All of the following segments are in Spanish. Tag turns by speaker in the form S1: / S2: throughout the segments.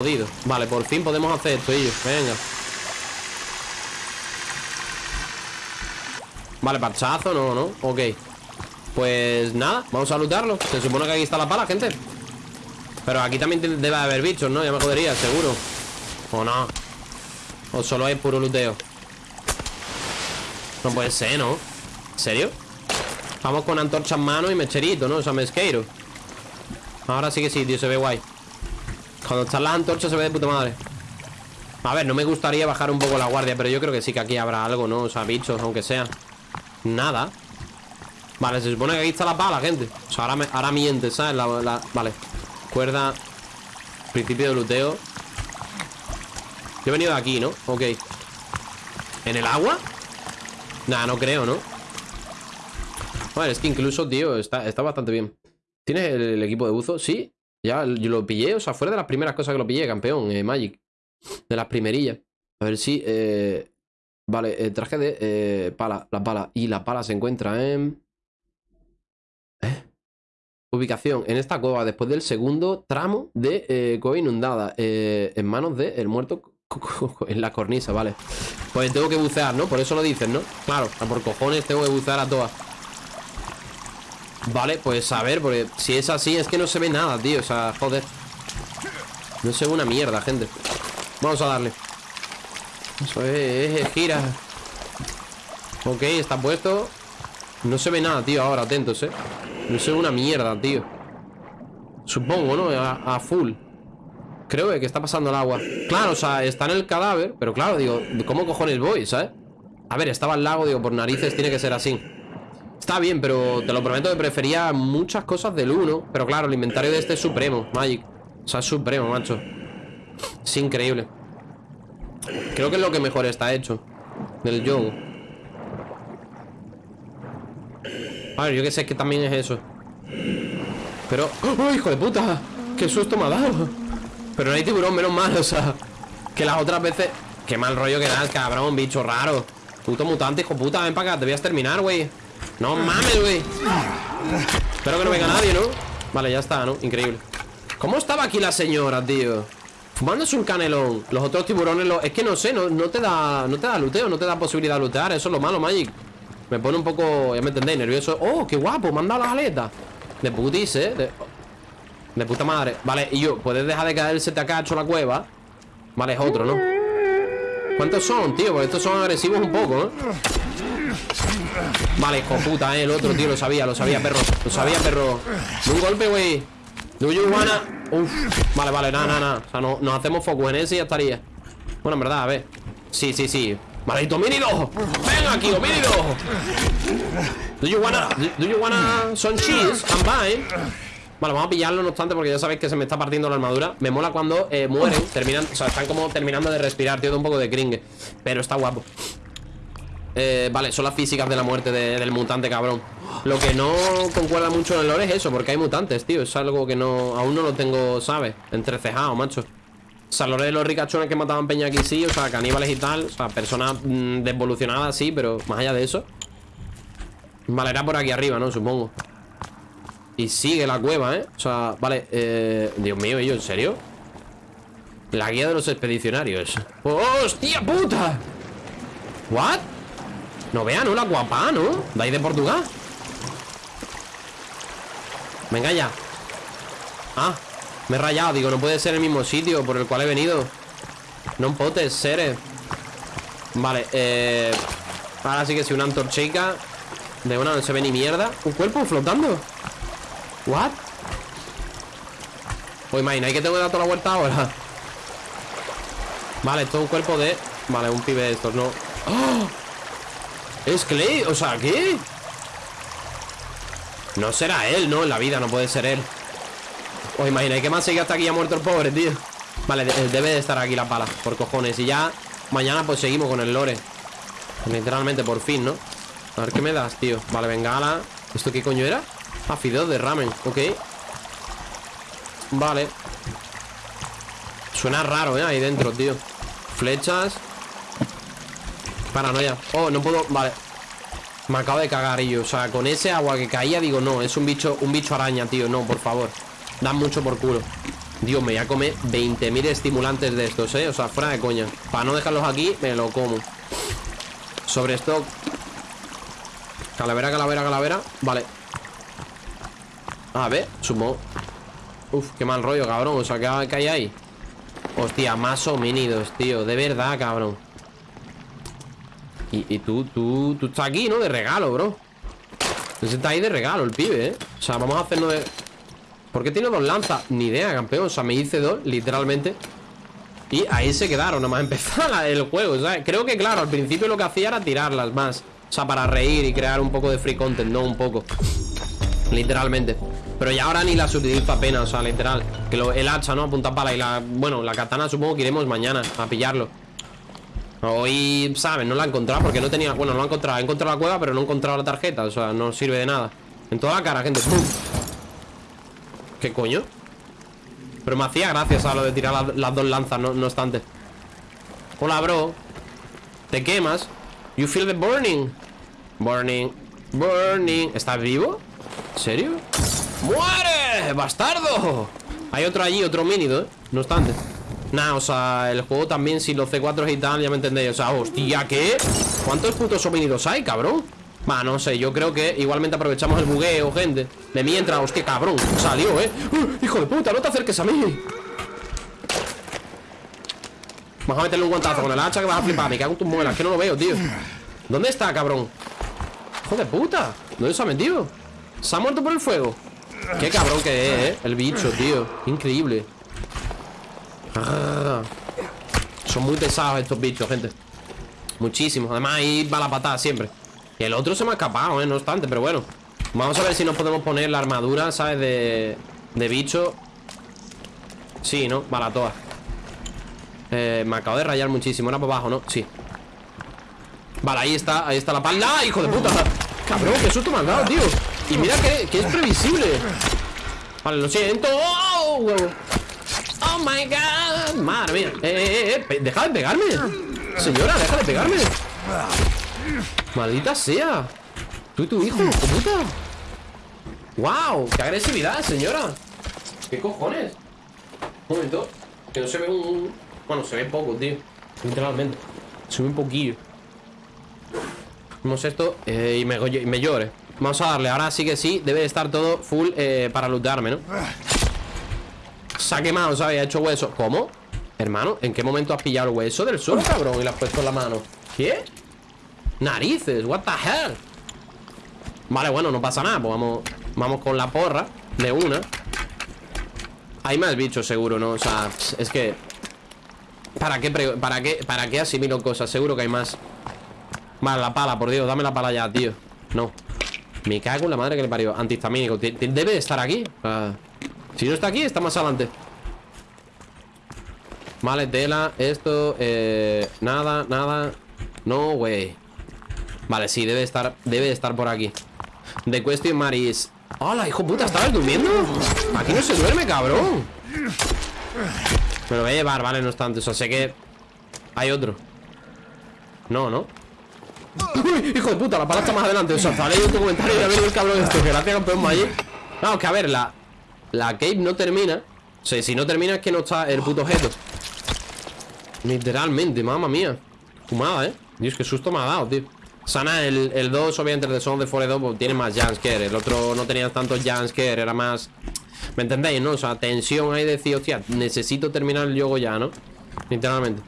S1: jodido. Vale, por fin podemos hacer esto, ellos. Venga. Vale, parchazo, no, no. Ok. Pues nada, vamos a lootarlo. Se supone que aquí está la pala, gente. Pero aquí también debe haber bichos, ¿no? Ya me jodería, seguro. O no. O solo es puro looteo. No puede ser, ¿no? ¿En serio? Vamos con antorcha en mano y mecherito, ¿no? O sea, mesqueiro Ahora sí que sí, tío, se ve guay Cuando están las antorchas se ve de puta madre A ver, no me gustaría bajar un poco la guardia Pero yo creo que sí que aquí habrá algo, ¿no? O sea, bichos, aunque sea Nada Vale, se supone que aquí está la pala, gente O sea, ahora, ahora miente, ¿sabes? Vale Cuerda Principio de luteo Yo he venido de aquí, ¿no? Ok ¿En el agua? Nah, no creo, ¿no? Vale, es que incluso, tío, está, está bastante bien ¿Tienes el, equipo de buzo? Sí, ya yo lo pillé, o sea, fuera de las primeras cosas que lo pillé, campeón, eh, Magic De las primerillas A ver si, eh, Vale, eh, traje de eh, pala, la pala Y la pala se encuentra en... Ubicación en esta cueva después del segundo tramo de cueva inundada En manos del el muerto en la cornisa, vale Pues tengo que bucear, ¿no? Por eso lo dicen, ¿no? Claro, por cojones tengo que bucear a todas Vale, pues a ver, porque si es así es que no se ve nada, tío O sea, joder. No se ve una mierda, gente. Vamos a darle. Eso es, gira. Ok, está puesto. No se ve nada, tío, ahora, atentos, eh. No se ve una mierda, tío. Supongo, ¿no? A, full. Creo que está pasando el agua. Claro, o sea, está en el cadáver Pero claro, digo, ¿cómo cojones voy, sabes? A ver, estaba el lago, digo, por narices tiene que ser así Está bien, pero te lo prometo que prefería muchas cosas del 1 Pero claro, el inventario de este es supremo, Magic. O sea, es supremo, macho. Es increíble. Creo que es lo que mejor está hecho Del juego. A ver, yo que sé que también es eso. Pero... ¡Oh, hijo de puta! ¡Qué susto me ha dado! Pero no hay tiburón, menos mal, o sea Que las otras veces... Qué mal rollo que das, cabrón, bicho raro. Puto mutante, hijo puta, ven para acá Te voy a güey no mames, güey Espero que no venga nadie, ¿no? Vale, ya está, ¿no? Increíble ¿Cómo estaba aquí la señora, tío? Fumándose un canelón Los otros tiburones lo... Es que no sé, no, no te da No te da luteo, no te da posibilidad de lutear Eso es lo malo, Magic Me pone un poco, ya me entendéis, nervioso ¡Oh, qué guapo! Me han dado las aletas De putis, ¿eh? De, de puta madre Vale, y yo, puedes dejar de caerse te acacho la cueva Vale, es otro, ¿no? ¿Cuántos son, tío? Porque estos son agresivos un poco, ¿eh? Vale, hijo puta, eh, el otro, tío, lo sabía, lo sabía, perro Lo sabía, perro. Un golpe, güey. Do you wanna... Uf, vale, vale, nada, nada, nada. O sea, no, nos hacemos foco en ese y ya estaría. Bueno, en verdad, a ver. Sí, sí, sí. Maldito homínido Venga aquí, homínido Do you wanna... Do you wanna some cheese? I'm buying Vale, vamos a pillarlo no obstante porque ya sabéis que se me está partiendo la armadura. Me mola cuando eh, mueren, terminan, o sea, están como terminando de respirar, tío, de un poco de cringe. Pero está guapo eh, vale, son las físicas de la muerte del mutante, cabrón Lo que no concuerda mucho en el lore es eso Porque hay mutantes, tío Es algo que no aún no lo tengo, ¿sabes? Entrecejado, macho O sea, lore de los ricachones que mataban peña aquí sí O sea, caníbales y tal O sea, personas mm, desvolucionadas sí Pero más allá de eso Vale, era por aquí arriba, ¿no? Supongo Y sigue la cueva, ¿eh? O sea, vale eh... Dios mío, ¿yo en serio? La guía de los expedicionarios ¡Hostia puta! ¿What? No vea, ¿no? La guapa, ¿no? De ahí de Portugal Venga ya Ah, me he rayado Digo, no puede ser el mismo sitio por el cual he venido No potes, seres Vale, eh Ahora sí que si una antorchica De una no se ve ni mierda Un cuerpo flotando What? Pues imagina, hay que tengo que dar toda la vuelta ahora Vale, esto es un cuerpo de... Vale, un pibe de estos, no ¡Oh! Es Clay, o sea, ¿qué? No será él, ¿no? En la vida no puede ser él. Os imagináis que más sigue hasta aquí ha muerto el pobre, tío Vale, debe de estar aquí la pala Por cojones. Y ya mañana pues seguimos con el lore. Literalmente, por fin, ¿no? A ver qué me das, tío. Vale, bengala ¿Esto qué coño era? Ah, de ramen, ok. Vale. Suena raro, ¿eh? Ahí dentro, tío. Flechas Paranoia. Oh, no puedo... Vale. Me acabo de cagar yo O sea, con ese agua que caía Digo, no Es un bicho un bicho araña, tío. No, por favor. Dan mucho por culo. Dios, me voy a comer 20.000 estimulantes de estos, ¿eh? O sea, fuera de coña. Para no dejarlos aquí, me lo como. Sobre esto. Calavera, calavera, calavera. Vale. A ver, sumo Uf, qué mal rollo, cabrón. O sea, ¿qué, hay ahí? Hostia, más homínidos, tío. De verdad, cabrón y, tú, tú, tú estás aquí, ¿no? De regalo, bro Está ahí de regalo el pibe, ¿eh? O sea, vamos a hacernos de... ¿Por qué tiene dos lanzas? Ni idea, campeón O sea, me hice dos, literalmente Y ahí se quedaron, nada más empezar el juego ¿sabes? Creo que, claro, al principio lo que hacía era tirarlas más O sea, para reír y crear un poco de free content No, un poco Literalmente Pero ya ahora ni las utilizo apenas, o sea, literal Que el hacha, ¿no? Apunta pala y la... Bueno, la katana supongo que iremos mañana a pillarlo Hoy, ¿sabes? No la he encontrado porque no tenía... Bueno, no la he encontrado He encontrado la cueva, pero no he encontrado la tarjeta O sea, no sirve de nada En toda la cara, gente. ¿Qué coño? Pero me hacía gracia, ¿sabes? Lo de tirar las dos lanzas, no, no obstante Hola, bro ¿Te quemas? You feel the burning Burning Burning ¿Estás vivo? ¿En serio? ¡Muere! ¡Bastardo! Hay otro allí, otro minido, ¿eh? No obstante Nah, o sea, el juego también Si los C4 y tal, ya me entendéis O sea, hostia, ¿qué? ¿Cuántos putos hominidos hay, cabrón? Va, no sé, yo creo que igualmente aprovechamos el bugueo, gente De mientras, hostia, cabrón, salió, ¿eh? ¡Uh! Hijo de puta, no te acerques a mí Vamos a meterle un guantazo con el hacha que vas a flipar Me cago en tus muelas, que no lo veo, tío ¿Dónde está, cabrón? Hijo de puta ¿Dónde se ha metido? ¿Se ha muerto por el fuego? Qué cabrón que es, ¿eh? El bicho, tío Increíble Son muy pesados estos bichos, gente. Muchísimos. Además ahí va la patada siempre. Y el otro se me ha escapado, ¿eh? No obstante, pero bueno. Vamos a ver si nos podemos poner la armadura, ¿sabes? De, de bicho. Sí, ¿no? Vale, todas eh, Me acabo de rayar muchísimo. Era para abajo, ¿no? Sí. Vale, ahí está, ahí está la pala ¡Ah, hijo de puta! Cabrón, qué susto me has dado, tío. Y mira que, que es previsible. Vale, lo siento. ¡Oh! ¡Oh, my God! Madre mía eh, eh, eh. Deja de pegarme Señora, deja de pegarme Maldita sea Tú y tu hijo, puta ¡Wow! ¡Qué agresividad, señora! ¿Qué cojones? Un momento Que no se ve un... Bueno, se ve poco, tío Literalmente Se ve un poquillo Vamos esto eh, y, me, me llore Vamos a darle, ahora sí que sí Debe de estar todo full eh, para lootearme, ¿no? Se ha quemado, ¿sabes? Ha hecho hueso ¿Cómo? Hermano, ¿en qué momento has pillado el hueso del sol, cabrón? Y le has puesto en la mano ¿Qué? Narices, what the hell Vale, bueno, no pasa nada Pues vamos, vamos con la porra De una Hay más bichos seguro, ¿no? O sea, es que ¿Para qué, para qué, para qué asimilo cosas? Seguro que hay más Vale, la pala, por Dios, dame la pala ya, tío No Me cago en la madre que le parió Antihistamínico Debe de estar aquí Si no está aquí, está más adelante Vale, tela, esto, eh, nada, nada No, güey Vale, sí, debe estar Debe estar por aquí The question Maris ¡Hola, hijo puta! ¿Estabas durmiendo? Aquí no se duerme, cabrón Me lo voy a llevar, vale, no obstante O sea, sé que hay otro No, ¿no? ¡Uy, hijo de puta! La pala está más adelante O sea, está leyendo tu comentario y ha venido el cabrón este Gracias, campeón Magic Vamos, que a ver, la La cave no termina O sea, si no termina es que no está el puto objeto Literalmente, mamma mía Fumada, ¿eh? Dios, qué susto me ha dado, tío Sana, el, el 2, obviamente, el de Son de Fore 2 pues, tiene más jumpscare. El otro no tenía tanto jumpscare, era más... ¿Me entendéis, no? O sea, tensión ahí de decir, hostia, necesito terminar el juego ya, ¿no? Literalmente.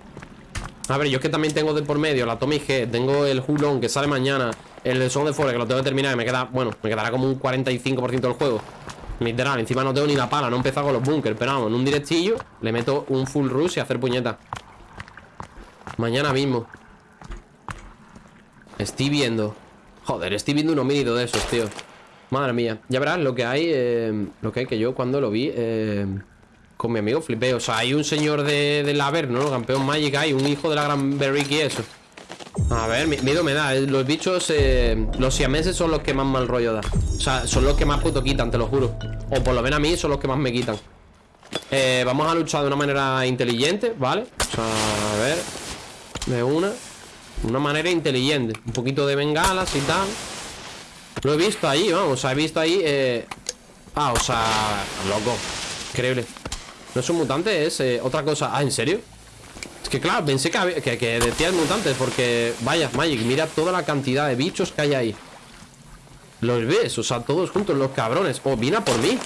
S1: A ver, yo es que también tengo de por medio la Tommy G, tengo el Hulon que sale mañana, el de Son de Fore que lo tengo que terminar y me queda, bueno, me quedará como un 45% del juego. Literal, encima no tengo ni la pala, no he empezado con los bunkers, pero vamos, en un directillo le meto un full rush y hacer puñeta. Mañana mismo. Estoy viendo Joder, estoy viendo un homínido de esos, tío Madre mía Ya verás lo que hay eh, Lo que hay que yo cuando lo vi eh, Con mi amigo flipé O sea, hay un señor de, de la ¿no? Campeón Magic Hay un hijo de la gran Berrick y eso A ver, miedo me da eh, Los bichos, los siameses son los que más mal rollo da O sea, son los que más puto quitan, te lo juro. O por lo menos a mí son los que más me quitan. Vamos a luchar de una manera inteligente, ¿vale? O sea, a ver De una. Una manera inteligente. Un poquito de bengalas y tal. Lo he visto ahí, vamos, he visto ahí eh... Ah, o sea, loco Increíble. No es un mutante, es eh, otra cosa. Ah, ¿en serio? Que claro, pensé que, que, que decías mutantes Porque, vaya, Magic, mira toda la cantidad de bichos que hay ahí. Los ves, o sea, todos juntos, los cabrones. Oh, viene a por mí.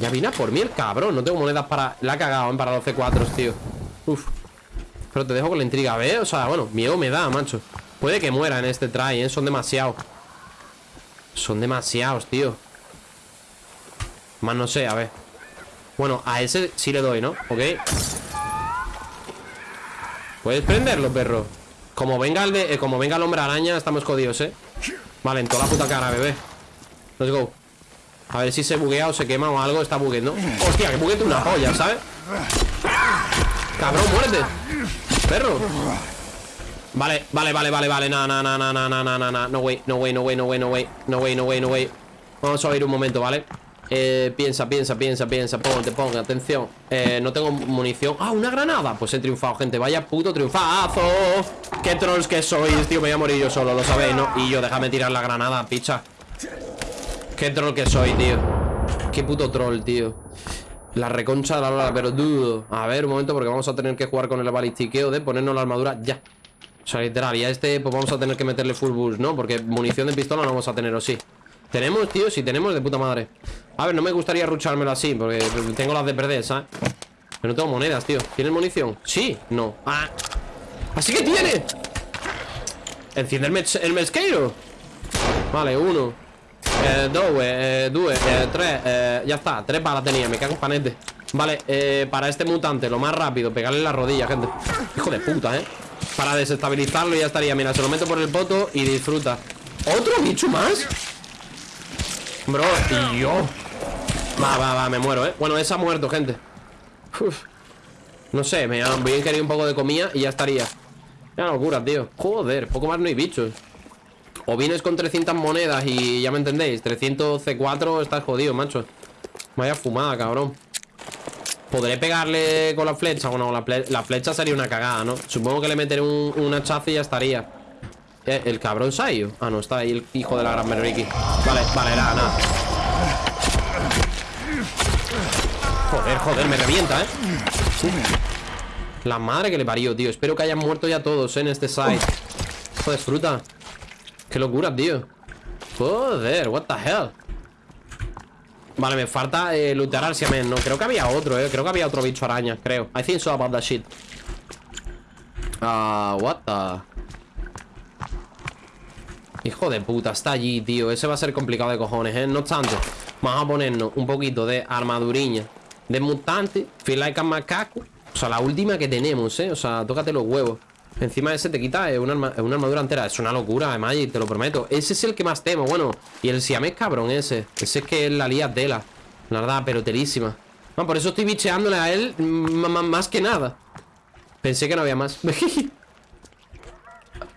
S1: Ya viene a por mí el cabrón. No tengo monedas para... La ha cagado, ¿eh? para 12 cuatros, tío. Uf. Pero te dejo con la intriga, ¿ves? O sea, bueno, miedo me da, macho. Puede que muera en este try, ¿eh? Son demasiados. Son demasiados, tío. Más no sé, a ver. Bueno, a ese sí le doy, ¿no? Ok ¿Puedes prenderlo, perro? Como venga el, de, eh, como venga el hombre araña, estamos jodidos, ¿eh? Vale, en toda la puta cara, bebé. Let's go. A ver si se buguea o se quema o algo Está bugueando. Hostia, que buguete una polla, ¿sabes? Cabrón, muérete Perro. Vale, vale, vale, vale, vale. No, no, no, no, no, no, no, no No way, no way, no way, no way, no way No way, no way, no way. Vamos a ir un momento, vale eh, piensa, piensa, piensa, piensa Ponte, ponga, atención. Eh, No tengo munición. Ah, una granada. Pues he triunfado, gente. Vaya puto triunfazo. Qué trolls que sois, tío. Me voy a morir yo solo, lo sabéis, ¿no? Y yo, déjame tirar la granada, picha. Qué troll que soy, tío. Qué puto troll, tío. La reconcha de la lora, pero dudo. A ver, un momento, porque vamos a tener que jugar con el balistiqueo De ponernos la armadura ya. O sea, literal, y a este pues vamos a tener que meterle full boost, ¿no? Porque munición de pistola no vamos a tener, ¿o sí? Tenemos, tío, sí tenemos de puta madre. A ver, no me gustaría ruchármelo así Porque tengo las de perder, ¿sabes? Pero no tengo monedas, tío. ¿Tienes munición? Sí, no. Ah. Así que tiene Enciende el, mes- el mesqueiro. Vale, uno. Eh, Dos, eh, due, eh, tres eh, Ya está, tres balas tenía, me cago en panete. Vale, eh, para este mutante Lo más rápido, pegarle la rodilla, gente. Hijo de puta, eh Para desestabilizarlo ya estaría, mira, se lo meto por el poto Y disfruta. ¿Otro bicho más? Bro, y yo. Va, va, va, me muero, eh. Bueno, ese ha muerto, gente. Uf. No sé, me han querido un poco de comida Y ya estaría. Ya locura, tío. Joder, poco más no hay bichos. O vienes con 300 monedas y ya me entendéis 300 C4 estás jodido, macho. Vaya fumada, cabrón. ¿Podré pegarle con la flecha? Bueno, la, la flecha sería una cagada, ¿no? Supongo que le meteré un, un hachazo y ya estaría Eh, ¿El cabrón se ha ido? Ah, no, está ahí el hijo de la gran Merricky Vale, vale, nada, nada. Joder, joder, me revienta, ¿eh? La madre que le parió, tío. Espero que hayan muerto ya todos ¿eh? en este site. Joder, fruta. Qué locura, tío. Joder, what the hell. Vale, me falta eh, lootear al Siamen No, creo que había otro, eh. Creo que había otro bicho araña, creo. I think so about that shit. Ah, what the Hijo de puta, está allí, tío. Ese va a ser complicado de cojones, eh No obstante, vamos a ponernos un poquito de armaduriña. De mutante Feel like a macaco O sea, la última que tenemos, eh O sea, tócate los huevos. Encima ese te quita una, una armadura entera. Es una locura, Magic, te lo prometo. Ese es el que más temo, bueno. Y el siamés cabrón ese. Ese es que es la lía tela. La verdad, pero telísima Man, Por eso estoy bicheándole a él mm, Más que nada. Pensé que no había más.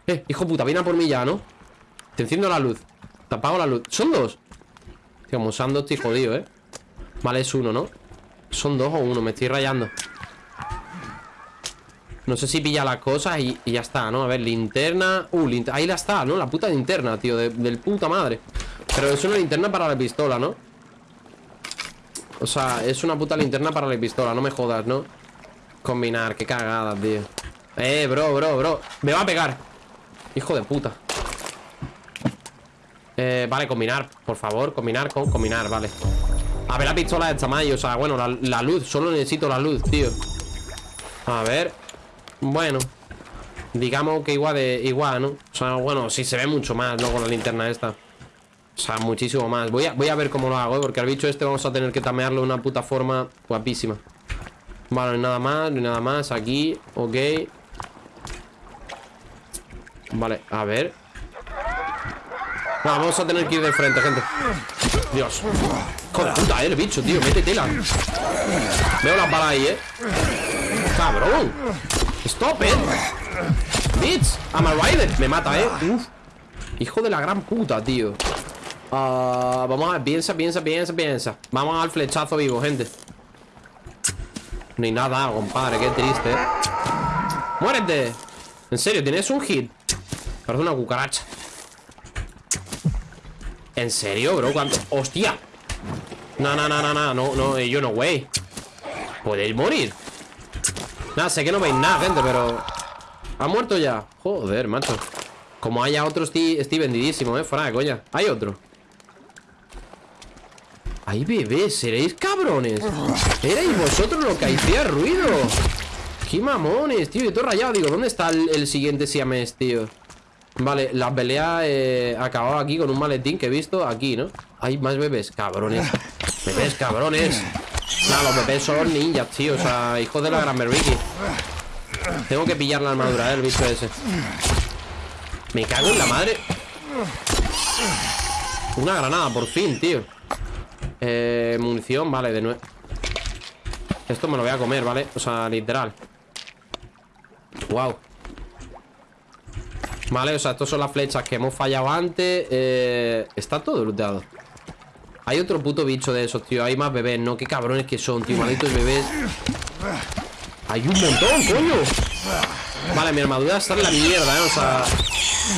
S1: Eh, hijo puta, viene a por mí ya, ¿no? Te enciendo la luz Te apago la luz ¿Son dos? Tío, dos estoy jodido, ¿eh? Vale, es uno, ¿no? ¿Son dos o uno? Me estoy rayando No sé si pilla las cosas y, ya está, ¿no? A ver, linterna Uh, lint- ahí la está, ¿no? La puta linterna, tío de- Del puta madre Pero es una linterna para la pistola, ¿no? O sea, es una puta linterna para la pistola No me jodas, ¿no? Combinar, qué cagada, tío Eh, bro, bro, bro Me va a pegar Hijo de puta eh, vale, combinar, por favor, combinar con combinar, vale. A ver la pistola de tamaño, o sea, bueno, la, la luz Solo necesito la luz, tío. A ver Bueno Digamos que igual de igual, ¿no? O sea, bueno, sí se ve mucho más, ¿no? Con la linterna esta. O sea, muchísimo más. Voy a, voy a ver cómo lo hago, ¿eh? Porque al bicho este vamos a tener que tamearlo de una puta forma guapísima. Vale, nada más, nada más. Aquí, ok. Vale, a ver vamos a tener que ir de frente, gente. Dios. Joder, puta, eh, el bicho, tío, métetela Veo las balas ahí, eh. Cabrón. Stop it Bitch, I'm a Me mata, eh. Uf. Hijo de la gran puta, tío. Ah, Vamos a ver, piensa, piensa, piensa, piensa. Vamos al flechazo vivo, gente. Hay nada, compadre, qué triste, eh. Muérete. En serio, tienes un hit. Parece una cucaracha ¿En serio, bro? ¿Cuánto? ¡Hostia! No, no, no, no, no, no, no, yo no, güey Podéis morir Nada, sé que no veis nada, gente, pero... ¿Ha muerto ya? Joder, macho Como haya otro, estoy, estoy vendidísimo, eh Fuera de coña Hay otro Ay, bebés, seréis cabrones Erais vosotros lo que hacía ruido Qué mamones, tío Yo todo rayado, digo, ¿dónde está el, siguiente siamés, tío? Vale, la pelea eh, acababa aquí con un maletín que he visto aquí, ¿no? Hay más bebés, cabrones. Bebés, cabrones. Nah, los bebés son ninjas, tío O sea, hijos de la gran Ricky Tengo que pillar la armadura, ¿eh? El bicho ese. Me cago en la madre. Una granada, por fin, tío. Eh, munición, vale, de nuevo Esto me lo voy a comer, ¿vale? O sea, literal. Wow Vale, o sea, estas son las flechas que hemos fallado antes eh, Está todo looteado Hay otro puto bicho de esos, tío Hay más bebés, ¿no? Qué cabrones que son, tío Malditos bebés Hay un montón, coño Vale, mi armadura está en la mierda, ¿eh? O sea,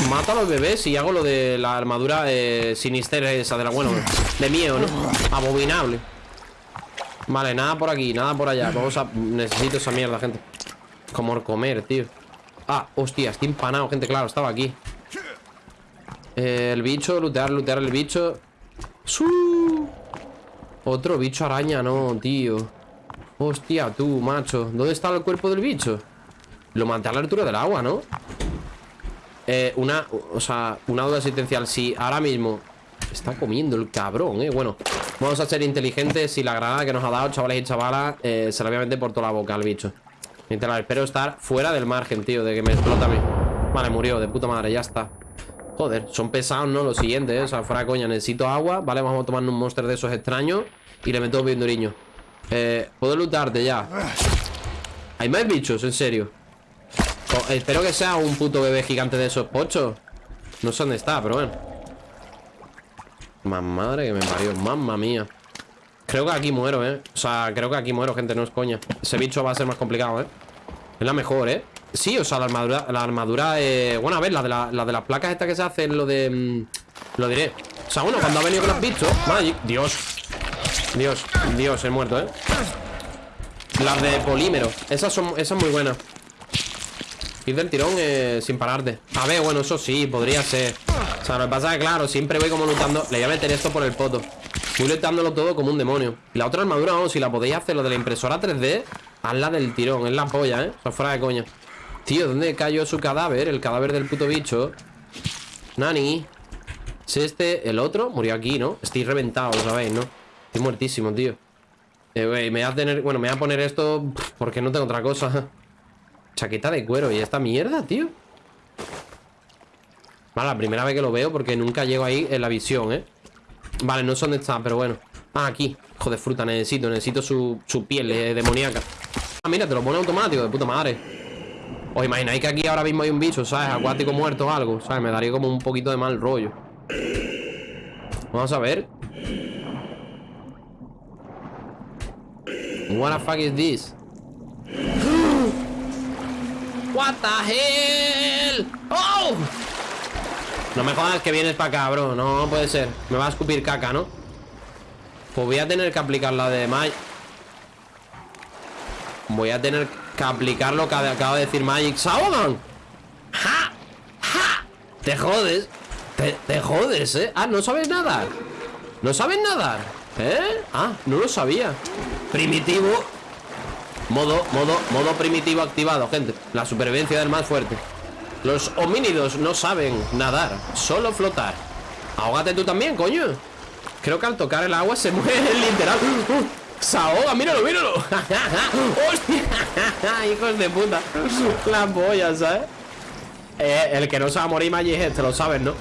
S1: mata a los bebés y hago lo de la armadura eh, sinister esa de la, bueno, de miedo, ¿no? Abominable. Vale, nada por aquí, nada por allá. Vamos a... Necesito esa mierda, gente. Como comer, tío. Ah, hostia, estoy empanado, gente, claro, estaba aquí. El bicho, lootear, lootear el bicho. ¡Su! Otro bicho araña, no, tío. Hostia, tú, macho. ¿Dónde está el cuerpo del bicho? Lo maté a la altura del agua, ¿no? Eh, una, o sea, una duda existencial Si ahora mismo está comiendo el cabrón, eh Bueno, vamos a ser inteligentes Y la granada que nos ha dado, chavales y chavalas eh, Se la voy a meter por toda la boca al bicho Mientras espero estar fuera del margen, tío De que me explota a mí. Vale, murió, de puta madre, ya está. Joder, son pesados, ¿no? Lo siguiente, ¿eh? O sea, fuera coña, necesito agua Vale, vamos a tomar un monster de esos extraños Y le meto bien duriño. Eh, puedo lutarte ya Hay más bichos, en serio espero que sea un puto bebé gigante de esos pochos. No sé dónde está, pero bueno. Más madre que me parió Mamma mía. Creo que aquí muero, eh O sea, creo que aquí muero, gente, no es coña. Ese bicho va a ser más complicado, eh Es la mejor, eh Sí, o sea, la armadura, la armadura eh... Bueno, a ver, la de, la, de las placas esta que se hace Lo de... Mm, lo diré. O sea, bueno, cuando ha venido con los bichos Magic, Dios Dios, Dios, he muerto, eh Las de polímero Esas son, esas muy buenas. Ir del tirón eh, sin pararte. A ver, bueno, eso sí, podría ser. O sea, lo que pasa es que, claro, siempre voy como lutando Le voy a meter esto por el poto. Voy lutándolo todo como un demonio. La otra armadura, vamos, si la podéis hacer Lo de la impresora 3D Hazla del tirón, es la polla, ¿eh? O fuera de coña Tío, ¿dónde cayó su cadáver? El cadáver del puto bicho Nani ¿Es este el otro? Murió aquí, ¿no? Estoy reventado, lo sabéis, ¿no? Estoy muertísimo, tío eh. Bueno, me voy a poner esto Porque no tengo otra cosa Chaqueta de cuero y esta mierda, tío Vale, la primera vez que lo veo Porque nunca llego ahí en la visión, ¿eh? Vale, no sé dónde está, pero bueno Ah, aquí, joder, fruta, necesito Necesito su, su piel eh, demoníaca mira, te lo pone automático, de puta madre Os imagináis que aquí ahora mismo hay un bicho, ¿sabes? Acuático muerto o algo, ¿sabes? Me daría como un poquito de mal rollo Vamos a ver What the fuck is this? What the hell Oh No me jodas que vienes para acá, bro No, puede ser Me va a escupir caca, ¿no? Pues voy a tener que aplicar la de Magic Voy a tener que aplicar lo que acaba de decir Magic ¡Sauron! ¡Ja! ¡Ja! Te jodes te, jodes, ¿eh? Ah, ¿no sabes nadar? ¿No sabes nadar? ¿Eh? Ah, no lo sabía Primitivo Modo, modo, modo primitivo activado, gente La supervivencia del más fuerte Los homínidos no saben nadar Solo flotar Ahógate tú también, coño Creo que al tocar el agua se muere literal Se ahoga, míralo, míralo ¡Hostia! Hijos de puta La polla, ¿sabes? Eh, el que no se va a morir Magic este, lo sabes, ¿no?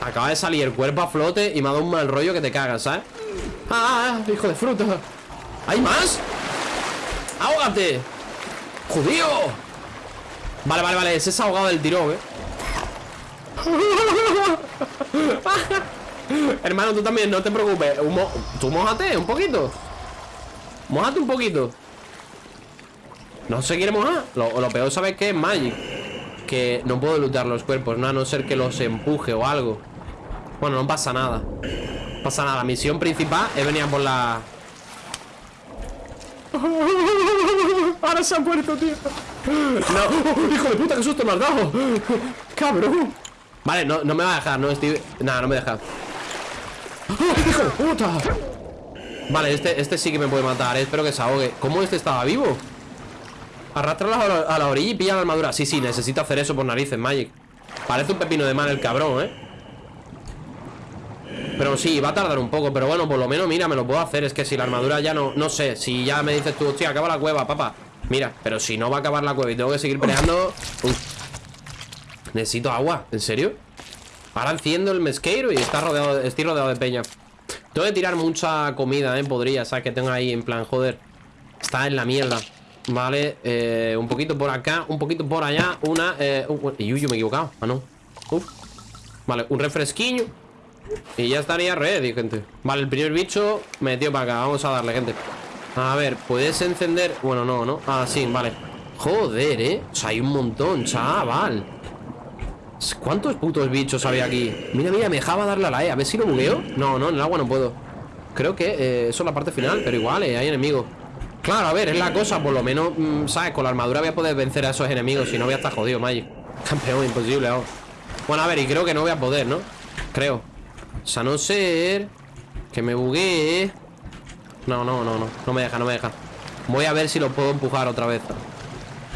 S1: Acaba de salir el cuerpo a flote Y me ha dado un mal rollo que te cagas, ¿sabes? ¡Ah! ¡Hijo de fruta! ¿Hay más? ¡Ahógate! ¡Judío! Vale, vale, vale Ese es ahogado del tirón, eh Hermano, tú también, no te preocupes Tú mojate un poquito Mojate un poquito No se quiere mojar Lo, lo peor, ¿sabes qué? Es Magic Que no puedo luchar los cuerpos ¿no? A no ser que los empuje o algo Bueno, no pasa nada No pasa nada La misión principal es venir por la Ahora se ha muerto, tío. No, hijo de puta, qué susto me has dado. Cabrón. Vale, no, no me va a dejar, no estoy. Nada, no me deja. ¡Oh, hijo de puta! Vale, este, este sí que me puede matar, eh. espero que se ahogue. ¿Cómo este estaba vivo? Arrastralo a la, a la orilla y pilla la armadura. Sí, sí, necesito hacer eso por narices, Magic. Parece un pepino de mal el cabrón, eh. Pero sí, va a tardar un poco Pero bueno, por lo menos, mira, me lo puedo hacer Es que si la armadura ya no, no sé Si ya me dices tú, hostia, acaba la cueva, papá Mira, pero si no va a acabar la cueva y tengo que seguir peleando Necesito agua, ¿en serio? Ahora enciendo el mesqueiro y está rodeado, estoy rodeado de peña Tengo que tirar mucha comida, ¿eh? Podría, ¿sabes? Que tengo ahí en plan, joder Está en la mierda Vale, eh, un poquito por acá Un poquito por allá, una eh, Y uy, yo me he equivocado, ah no. Vale, un refresquillo y ya estaría ready, gente Vale, el primer bicho metió para acá Vamos a darle, gente A ver, ¿puedes encender? Bueno, no, ¿no? Ah, sí, vale Joder, ¿eh? O sea, hay un montón, chaval ¿Cuántos putos bichos había aquí? Mira, mira, me dejaba darle a la E A ver si lo bugueo No, no, en el agua no puedo Creo que eh, eso es la parte final Pero igual, eh, hay enemigos Claro, a ver, es la cosa Por lo menos, mm, ¿sabes? Con la armadura voy a poder vencer a esos enemigos Si no voy a estar jodido, Magic Campeón, imposible, vamos Bueno, a ver, y creo que no voy a poder, ¿no? Creo o sea, no ser que me buguee. No, no, no, no. No me deja, no me deja. Voy a ver si lo puedo empujar otra vez.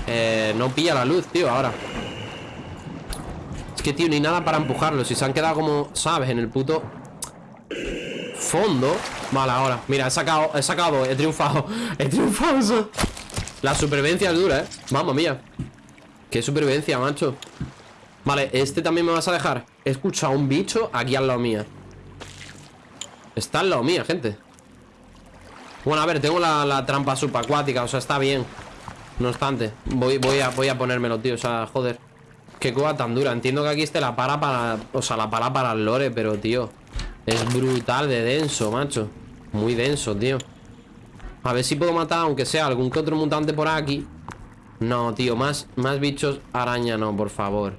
S1: Eh, no pilla la luz, tío, ahora. Es que, tío, ni nada para empujarlo. Si se han quedado como, ¿sabes? En el puto fondo. Vale, ahora. Mira, he sacado, he sacado, he triunfado. He triunfado. La supervivencia es dura, ¿eh? Vamos, mía. Qué supervivencia, macho. Vale, este también me vas a dejar. He escuchado un bicho aquí al lado mía. Está al lado mía, gente Bueno, a ver, tengo la, trampa subacuática O sea, está bien No obstante, voy, voy, a, voy a ponérmelo, tío O sea, joder Qué cueva tan dura. Entiendo que aquí esté la para para... O sea, la para para el lore Pero, tío Es brutal de denso, macho. Muy denso, tío. A ver si puedo matar, aunque sea algún que otro mutante por aquí. No, tío, más, más bichos araña no, por favor.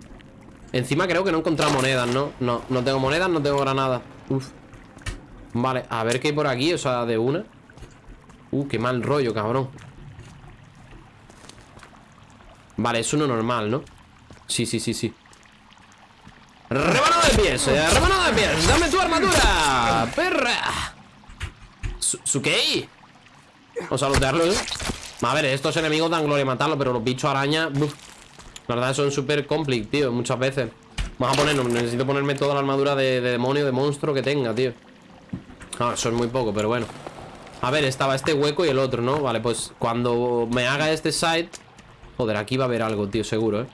S1: Encima creo que no he encontrado monedas, ¿no? No, no tengo monedas, no tengo granadas Uf. Vale, a ver qué hay por aquí, o sea, de una. Uh, qué mal rollo, cabrón. Vale, es uno normal, ¿no? Sí, sí, sí, sí ¡Rebanado de pies! Eh, ¡Rebanado de pies! ¡Dame tu armadura! ¡Perra! ¿Sukei? Vamos a ¿eh? A ver, estos enemigos dan gloria matarlos Pero los bichos araña La verdad son súper complex, tío, muchas veces Vamos a ponernos, necesito ponerme toda la armadura de, de demonio, de monstruo que tenga, tío eso es muy poco, pero bueno A ver, estaba este hueco y el otro, ¿no? Vale, pues cuando me haga este side Joder, aquí va a haber algo, tío, seguro, ¿eh?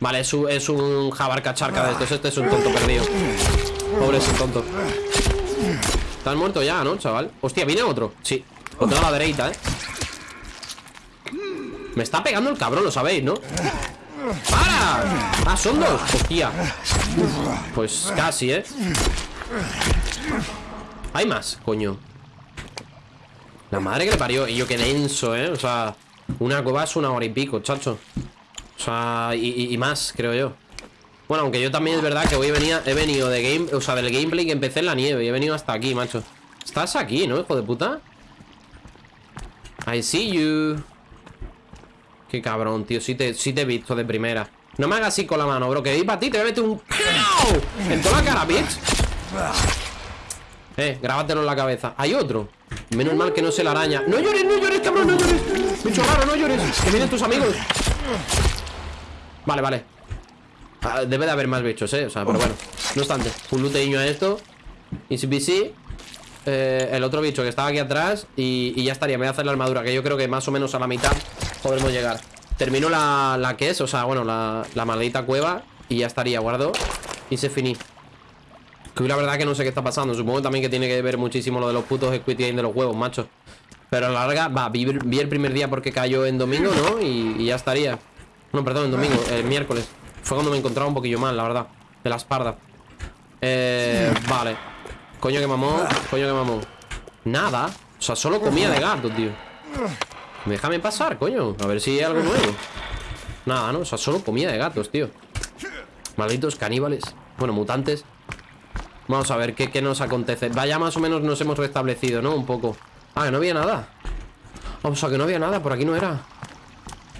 S1: Vale, es un, es un jabarcacharca de estos Este es un tonto perdido Pobre ese tonto Estás muerto ya, ¿no, chaval? Hostia, ¿viene otro? Sí, otro a la derecha, ¿eh? Me está pegando el cabrón, lo sabéis, ¿no? ¡Para! ¡Ah, son dos! Hostia Pues casi, ¿eh? Hay más, coño La madre que le parió Y yo qué denso, ¿eh? O sea, una cueva es una hora y pico, chacho O sea, y, más, creo yo. Bueno, aunque yo también es verdad que hoy venía, he venido de game O sea, del gameplay que empecé en la nieve Y he venido hasta aquí, macho. Estás aquí, ¿no, hijo de puta? I see you. Qué cabrón, tío Sí te, sí te he visto de primera. No me hagas así con la mano, bro Que vi para ti, te voy a meter un... En toda la cara, bitch. Eh, grábatelo en la cabeza. Hay otro Menos mal que no se la araña. ¡No llores, no llores, cabrón, no llores! Bicho raro, no llores Que vienen tus amigos Vale, vale. Ah, Debe de haber más bichos, eh O sea, pero bueno No obstante. Un luteño a esto. Easy peasy eh, El otro bicho que estaba aquí atrás y, ya estaría. Me voy a hacer la armadura Que yo creo que más o menos a la mitad Podremos llegar. Termino la, la que es O sea, bueno, la, la maldita cueva Y ya estaría, guardo. Y se finí. Que la verdad que no sé qué está pasando. Supongo también que tiene que ver muchísimo lo de los putos Squid Game de los huevos, macho. Pero a la larga, va, vi, el primer día porque cayó en domingo, ¿no? Y, ya estaría No, perdón, en domingo, el miércoles. Fue cuando me encontraba un poquillo mal, la verdad De la espalda. Eh, vale. Coño que mamón, coño que mamón. Nada, o sea, solo comía de gato, tío. Déjame pasar, coño. A ver si hay algo nuevo. Nada, ¿no? O sea, solo comía de gatos, tío. Malditos caníbales. Bueno, mutantes. Vamos a ver qué, nos acontece. Vaya más o menos nos hemos restablecido, ¿no? Un poco. Ah, que no había nada. O sea, que no había nada, por aquí no era.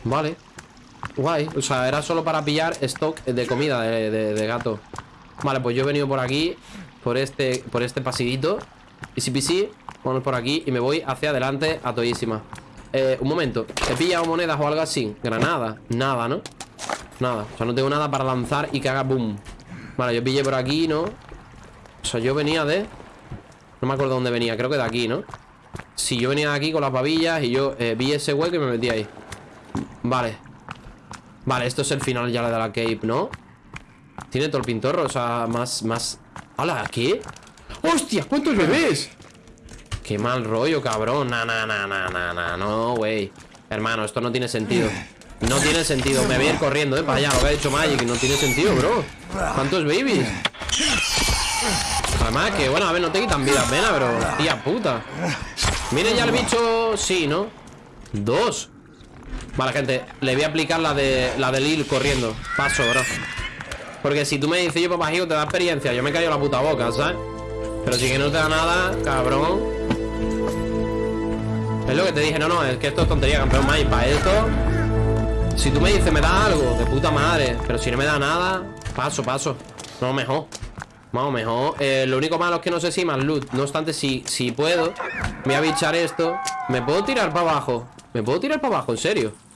S1: Vale Guay, o sea, era solo para pillar stock de comida de, de gato Vale, pues yo he venido por aquí Por este, por este pasidito Easy peasy Vamos por aquí y me voy hacia adelante a todísima eh, un momento ¿He pillado monedas o algo así? Granada Nada, ¿no? Nada O sea, no tengo nada para lanzar y que haga boom Vale, yo pillé por aquí, ¿no? O sea, yo venía de... No me acuerdo dónde venía Creo que de aquí, ¿no? Si yo venía de aquí con las babillas Y yo eh, vi ese hueco y me metí ahí Vale Vale, esto es el final ya de la cave, ¿no? Tiene todo el pintorro, o sea, más... más... ¡Hala! ¿Qué? ¡Hostia! ¿Cuántos bebés? Qué mal rollo, cabrón Na, na, na, na, na, na No, güey Hermano, esto no tiene sentido No tiene sentido Me voy a ir corriendo, eh Para allá, lo que ha dicho Magic No tiene sentido, bro ¿Cuántos babies? Además que, bueno, a ver, no te quitan vida pena, pero Tía puta Mire ya el bicho Sí, ¿no? Dos Vale, gente Le voy a aplicar la de la de Lil corriendo Paso, bro Porque si tú me dices yo, papá, te da experiencia Yo me callo la puta boca, ¿sabes? Pero si que no te da nada, cabrón es lo que te dije, no, no, es que esto es tontería, campeón Mike Para esto, si tú me dices, me da algo, de puta madre Pero si no me da nada, paso, paso No, mejor Vamos, mejor eh, Lo único malo es que no sé si más loot No obstante, si, si puedo Me voy a bichar esto ¿Me puedo tirar para abajo? ¿Me puedo tirar para abajo? ¿En serio?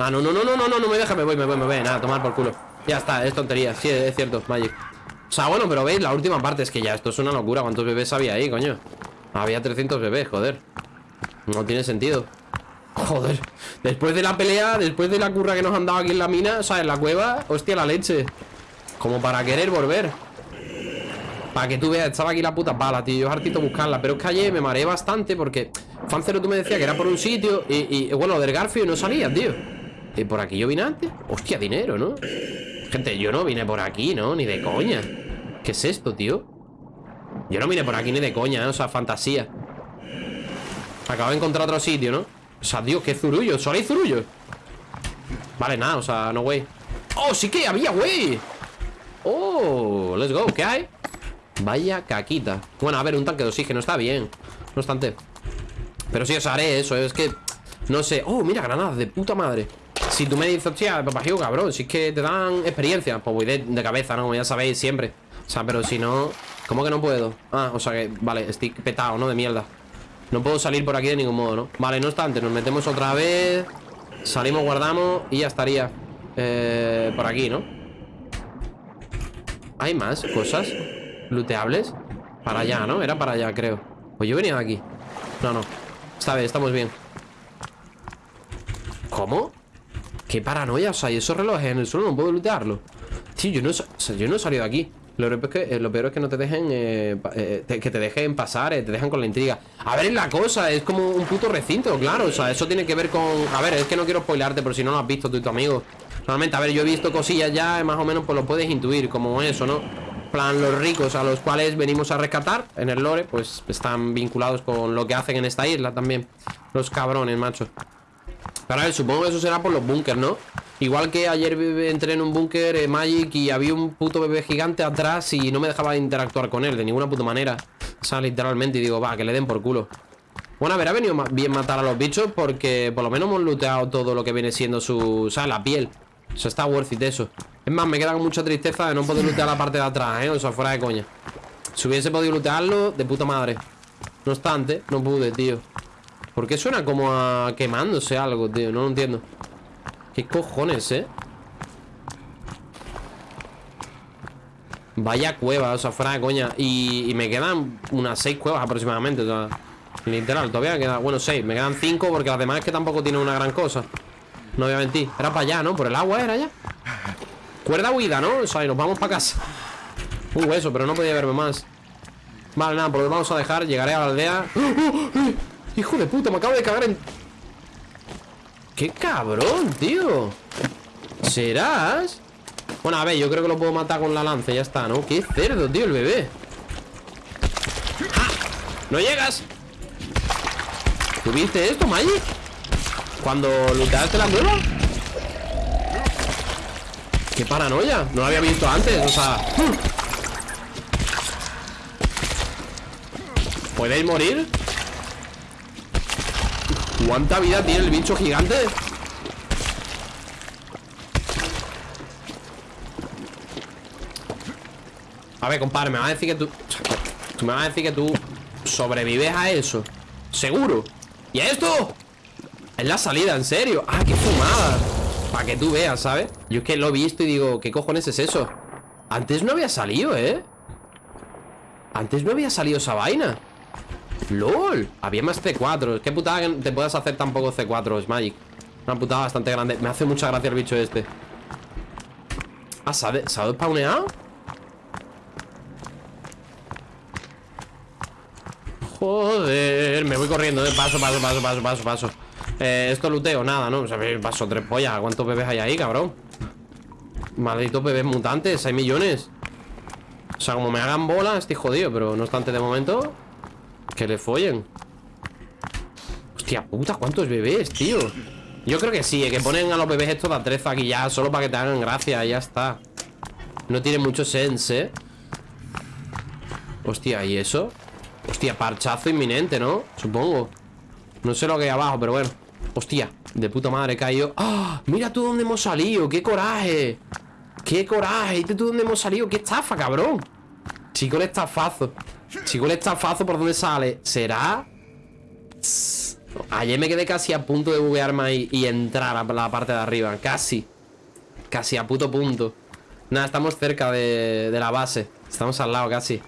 S1: Ah, no, no, no, no, no, no, no me deja Me voy, me voy, me voy. Nada, tomar por culo. Ya está, es tontería. Sí, es cierto, Magic. O sea, bueno, pero veis, la última parte Es que ya, esto es una locura. ¿Cuántos bebés había ahí, coño? Había 300 bebés, joder. No tiene sentido. Joder Después de la pelea, después de la curra que nos han dado aquí en la mina O sea, en la cueva Hostia, la leche. Como para querer volver. Para que tú veas, estaba aquí la puta pala, tío. Yo hartito buscarla Pero es que ayer me mareé bastante porque Fancero tú me decías que era por un sitio Y, bueno, del Garfio no salía, tío ¿Y por aquí yo vine antes? Hostia, dinero, ¿no? Gente, yo no vine por aquí, ¿no? Ni de coña ¿Qué es esto, tío? Yo no vine por aquí ni de coña, ¿eh? O sea, fantasía Acabo de encontrar otro sitio, ¿no? O sea, Dios, qué zurullo ¿Solo hay zurullo? Vale, nada, o sea, no, güey ¡Oh, sí que había, güey! ¡Oh! Let's go, ¿qué hay? Vaya caquita Bueno, a ver, un tanque de oxígeno, está bien No obstante Pero sí os haré eso, es que No sé, oh, mira, granadas de puta madre Si tú me dices, hostia, papajillo, cabrón Si es que te dan experiencia Pues voy de, cabeza, ¿no? Ya sabéis, siempre O sea, pero si no ¿Cómo que no puedo? Ah, o sea que, vale, estoy petado, ¿no? De mierda no puedo salir por aquí de ningún modo, ¿no? Vale, no obstante, nos metemos otra vez Salimos, guardamos y ya estaría eh, Por aquí, ¿no? ¿Hay más cosas looteables? Para allá, ¿no? Era para allá, creo Pues yo venía de aquí No, no Está bien, estamos bien ¿Cómo? Qué paranoia, o sea, y esos relojes en el suelo no puedo lootearlo. Tío, yo no, yo no he salido de aquí. Lo peor, es que, eh, lo peor es que no te dejen eh, eh, que te dejen pasar, te dejan con la intriga. A ver, es la cosa, es como un puto recinto, claro O sea, eso tiene que ver con... A ver, es que no quiero spoilarte Pero si no lo has visto tú y tu amigo. Normalmente, a ver, yo he visto cosillas ya Más o menos pues lo puedes intuir, como eso, ¿no? plan, los ricos a los cuales venimos a rescatar En el lore, pues están vinculados con lo que hacen en esta isla también. Los cabrones, macho A ver, supongo que eso será por los búnkers, ¿no? Igual que ayer entré en un búnker eh, Magic y había un puto bebé gigante atrás y no me dejaba interactuar con él de ninguna puta manera. O sea, literalmente y digo, va, que le den por culo. Bueno, a ver, ha venido bien matar a los bichos porque por lo menos hemos looteado todo lo que viene siendo su... O sea, la piel. O sea, está worth it eso. Es más, me queda con mucha tristeza de no poder lootear la parte de atrás, ¿eh? O sea, fuera de coña. Si hubiese podido lootearlo, de puta madre. No obstante, no pude, tío. ¿Por qué suena como a quemándose algo, tío? No lo entiendo. ¿Qué cojones, eh? Vaya cueva, o sea, fuera de coña y, me quedan unas seis cuevas aproximadamente O sea, literal, todavía queda Bueno, seis, me quedan cinco porque las demás es que tampoco tienen una gran cosa No voy a mentir Era para allá, ¿no? Por el agua era ya Cuerda huida, ¿no? O sea, y nos vamos para casa Un hueso, pero no podía verme más Vale, nada, pues lo vamos a dejar Llegaré a la aldea ¡Oh, oh, oh! ¡Hijo de puta! Me acabo de cagar en... ¡Qué cabrón, tío! ¿Serás? Bueno, a ver, yo creo que lo puedo matar con la lanza Ya está, ¿no? ¡Qué cerdo, tío, el bebé! ¡Ah! ¡No llegas! ¿Tuviste esto, Magic? Cuando lutaste la cueva ¡Qué paranoia! No lo había visto antes, o sea... ¿Podéis morir? ¿Cuánta vida tiene el bicho gigante? A ver, compadre, me vas a decir que tú... Tú me vas a decir que tú sobrevives a eso ¿Seguro? ¿Y esto? Es la salida, en serio Ah, qué fumada Para que tú veas, ¿sabes? Yo es que lo he visto y digo, ¿qué cojones es eso? Antes no había salido, ¿eh? Antes no había salido esa vaina LOL Había más C4 Qué putada que te puedas hacer tan poco C4, es Magic Una putada bastante grande Me hace mucha gracia el bicho este Ah, ¿se ha, de-. Joder, me voy corriendo, eh. paso, paso, paso, paso, paso, paso eh, Esto luteo, nada, ¿no? O sea, paso tres pollas ¿Cuántos bebés hay ahí, cabrón? Malditos bebés mutantes, hay millones O sea, como me hagan bola, estoy jodido Pero no obstante, de momento Que le follen Hostia puta, ¿cuántos bebés, tío? Yo creo que sí, eh, que ponen a los bebés estos de atrezo aquí ya Solo para que te hagan gracia, y ya está No tiene mucho sense, ¿eh? Hostia, ¿y eso? Hostia, parchazo inminente, ¿no? Supongo No sé lo que hay abajo, pero bueno Hostia, de puta madre he caído ¡Ah! Mira tú dónde hemos salido, qué coraje Qué coraje, ¿viste tú dónde hemos salido? Qué estafa, cabrón Chico el estafazo Chico el estafazo, ¿por dónde sale? ¿Será? Ayer me quedé casi a punto de buguearme y, y entrar a la parte de arriba. Casi. Casi a puto punto. Nada, estamos cerca de la base. Estamos al lado casi